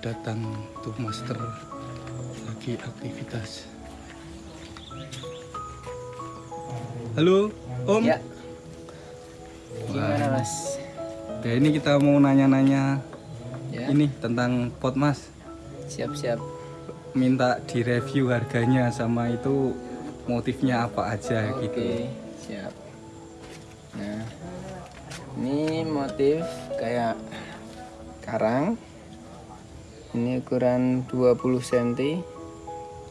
datang tuh master lagi aktivitas halo om Ya. Gimana mas? Oke, ini kita mau nanya-nanya Ya. ini tentang pot mas Siap-siap. minta direview harganya sama itu motifnya apa aja Oke, gitu siap. Nah, ini motif kayak karang. Ini ukuran 20 cm.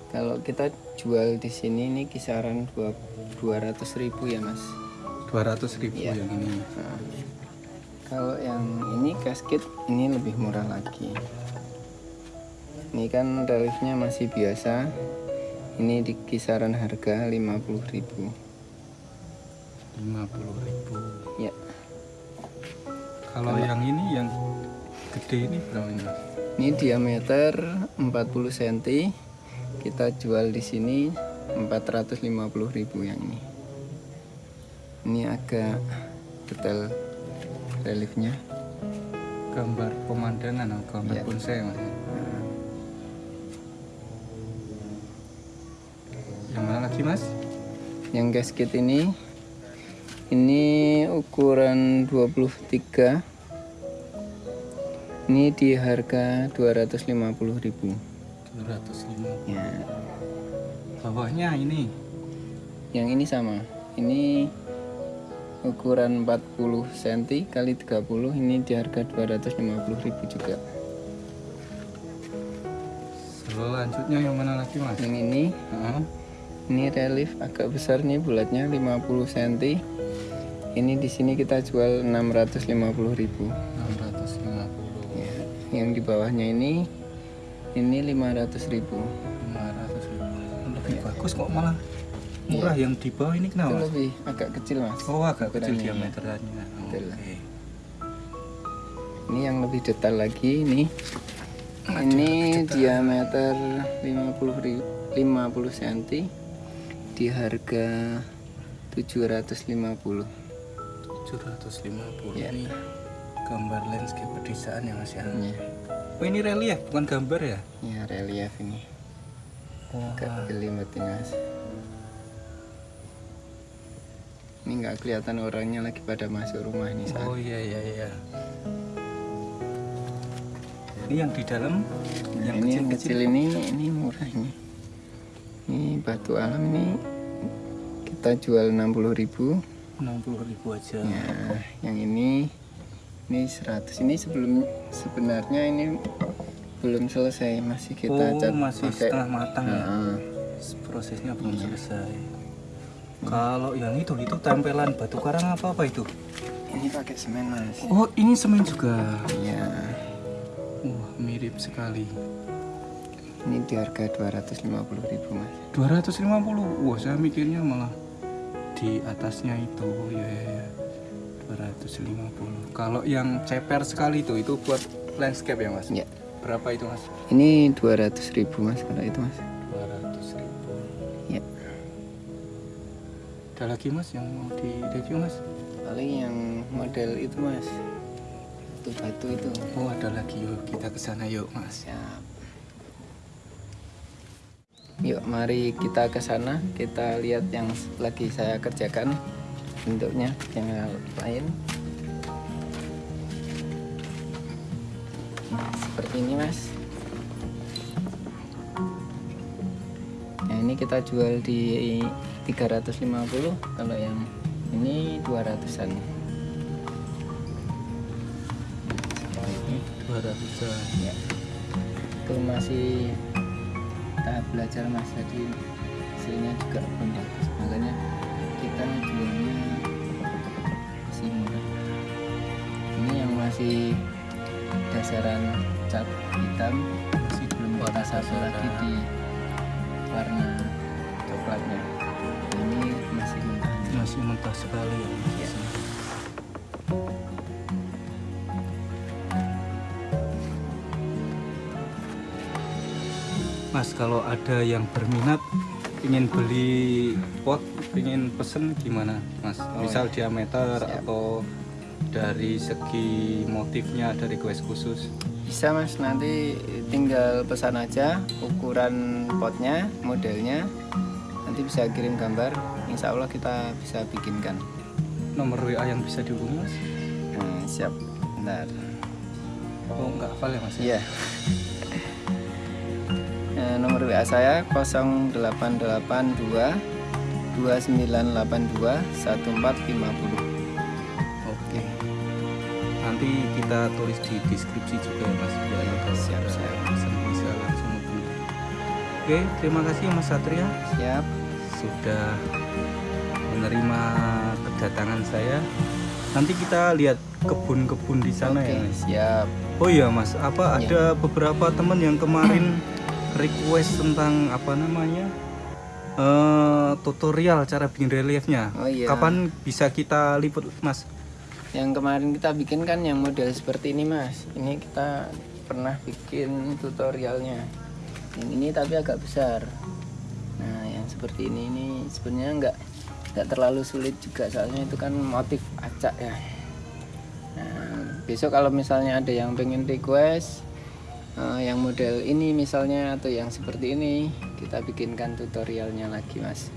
Kalau kita jual di sini ini kisaran 200.000 ya, Mas. 200 ribu Iya. yang ini Nah, kalau yang ini gasket ini lebih murah lagi. Ini kan reliefnya masih biasa. Ini di kisaran harga 50.000. 50 ribu Ya. kalau yang ini yang gede ini berapa ini mas? Ini diameter 40 cm. Kita jual di sini 450.000 yang ini. Ini agak detail reliefnya. gambar pemandangan atau gambar Iya. bonsai mas yang mana lagi mas? Yang gasket ini ini ukuran 23. Ini di harga 250.000. 250 Ya. bawahnya ini Yang ini sama. Ini ukuran 40 cm kali 30 ini di harga 250.000 juga. selanjutnya yang mana lagi mas? Yang ini Heeh. ini relief agak besar nih bulatnya 50 cm. Ini di sini kita jual 650.000. 650 Ya, yang di bawahnya ini ini 500.000. 500 ribu lebih bagus kok malah murah yang di bawah ini kenapa lebih agak kecil mas. oh agak kecil ya. diameternya Betul. oke Ini yang lebih detail lagi ini. Ini diameter 50 ri- 50 cm di harga 750. 750 Ya. ini gambar landscape pedesaan ya mas ya Ya, oh ini relief bukan gambar ya ya relief ini. Agak jelimet ini mas. Ini nggak kelihatan orangnya lagi pada masuk rumah ini saat. oh iya iya iya ini yang di dalam Nah, yang ini yang kecil ini ini murah ini. Ini batu alam ini kita jual 60.000. 60 ribu aja Ya, yang ini ini 100. Ini sebelum sebenarnya ini belum selesai, masih kita oh cat masih pakai- setengah matang ya? Nah, prosesnya belum Iya. selesai. Kalau yang itu itu tempelan batu karang apa apa itu? Ini pakai semen, Mas. oh ini semen juga? Iya. wah mirip sekali. Ini di harga 250.000, Mas. 250 wah saya mikirnya malah di atasnya itu. Ya ya ya 250 kalau yang ceper sekali itu itu buat landscape ya mas Ya. berapa itu mas Ini 200.000, Mas, kalau itu, Mas. 200 ribu Ya. ada lagi mas yang mau di review mas Paling yang model itu, Mas. Itu batu itu. oh ada lagi yuk kita ke sana yuk mas Siap. Yuk, mari kita ke sana. Kita lihat yang lagi saya kerjakan bentuknya yang lain. Nah, seperti ini, Mas. Nah, ini kita jual di 350 kalau yang ini 200-an. Seperti ini. 200 an Ya. Itu masih tahap belajar mas jadi hasilnya juga belum bagus makanya kita jualnya masih masih dasaran cat hitam masih belum kita satu lagi di warna coklatnya ini masih mentah masih mentah sekali ya. Iya. Mas kalau ada yang berminat ingin beli pot, ingin pesen gimana, Mas? Oh, Misal diameter Siap. atau dari segi motifnya dari kues khusus. bisa mas nanti tinggal pesan aja ukuran potnya modelnya nanti bisa kirim gambar insya Allah kita bisa bikinkan Nomor WA yang bisa dihubungi, Mas? nah, siap bentar Oh, enggak hafal ya, Mas? iya Nah, nomor WA saya 0882 2982 1450 Oke. Nanti kita tulis di deskripsi juga ya, Mas. Biar kalau Siap, ada siap. yang pesan bisa langsung hubungi. Oke, terima kasih Mas Satria. siap sudah menerima kedatangan saya. Nanti kita lihat kebun-kebun di sana oke ya. Mas. siap Oh iya Mas, apa Iya. ada beberapa teman yang kemarin request tentang apa namanya eh, tutorial cara bikin reliefnya. Oh iya. Kapan bisa kita liput Mas? yang kemarin kita bikin kan yang model seperti ini mas ini kita pernah bikin tutorialnya yang ini tapi agak besar nah yang seperti ini ini sebenarnya nggak nggak terlalu sulit juga soalnya itu kan motif acak ya nah besok kalau misalnya ada yang pengen request eh, yang model ini misalnya atau yang seperti ini kita bikinkan tutorialnya lagi mas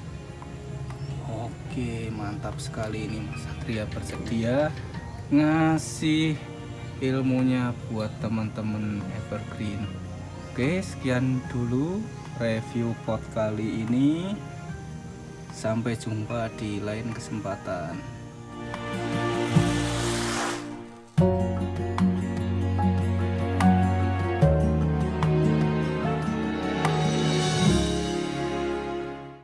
Oke, mantap sekali ini Mas Satria bersedia ngasih ilmunya buat teman-teman Evergreen. Oke, sekian dulu review pot kali ini. Sampai jumpa di lain kesempatan.